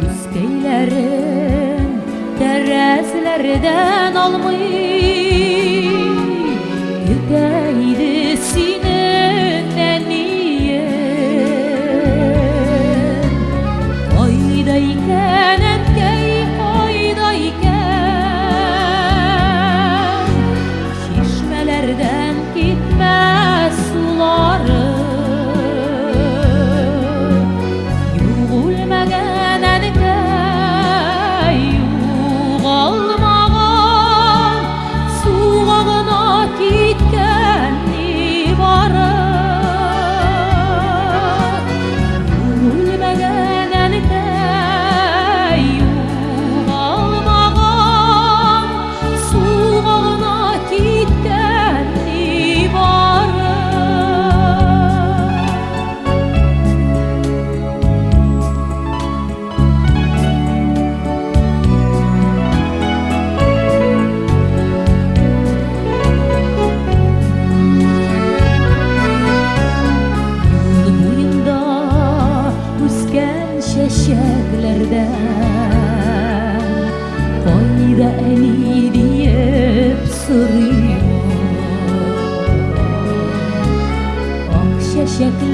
Püskeylerin, derezlerden almış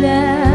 that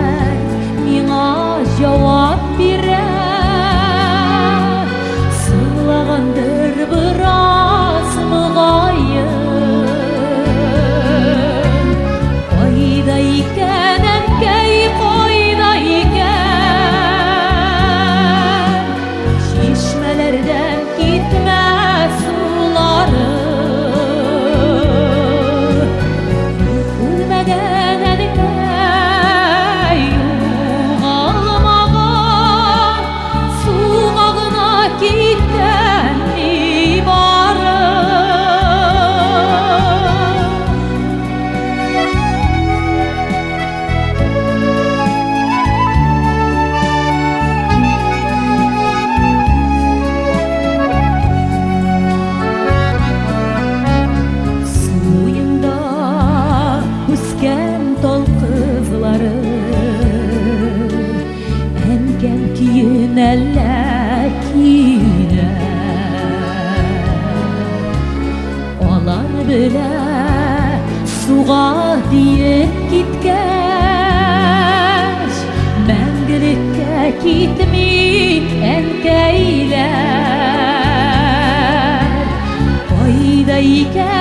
Vai, Милан талоч, Де маusedин тажу Poncho Katings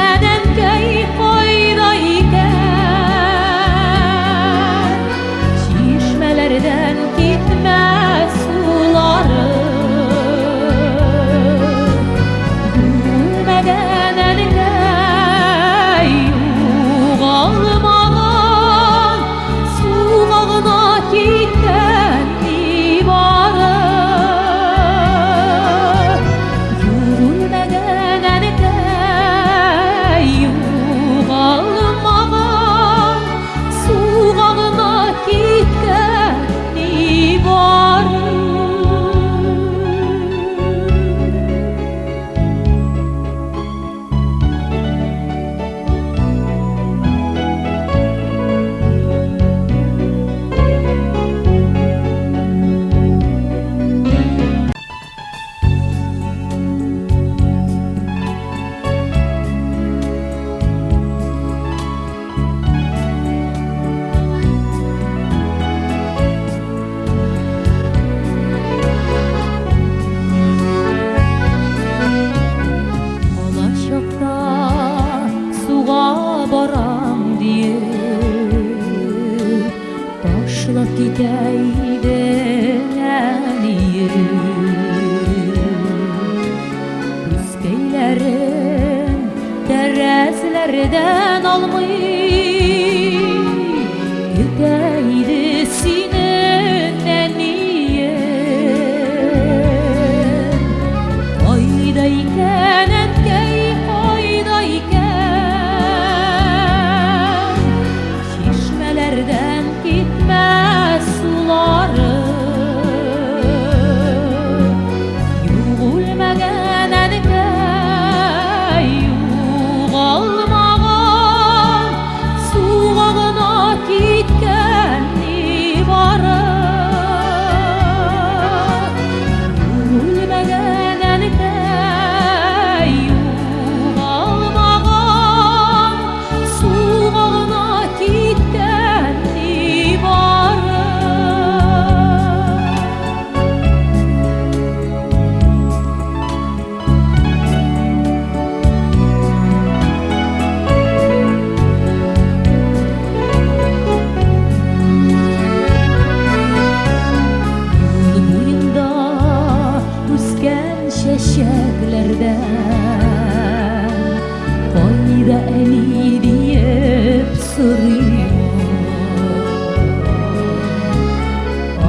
Derezlerden almış Kur'an'ı diye soruyor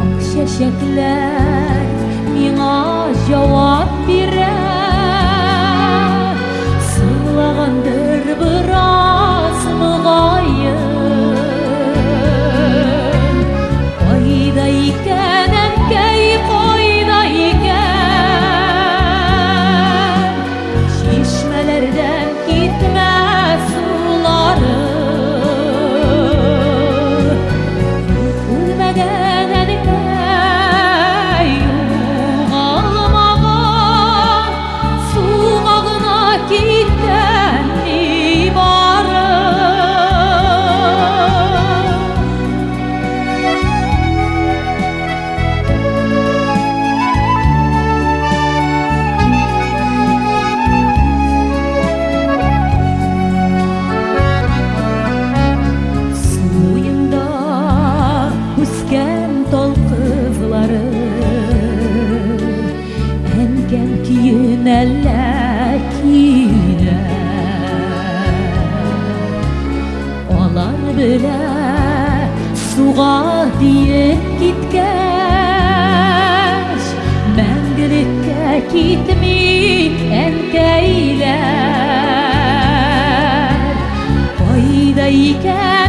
Ak şaşaklar Mina cevap yolları hem gel ki yönelkine olan bile suğa diye gitmiş ben gerekte gitmiş hem değil.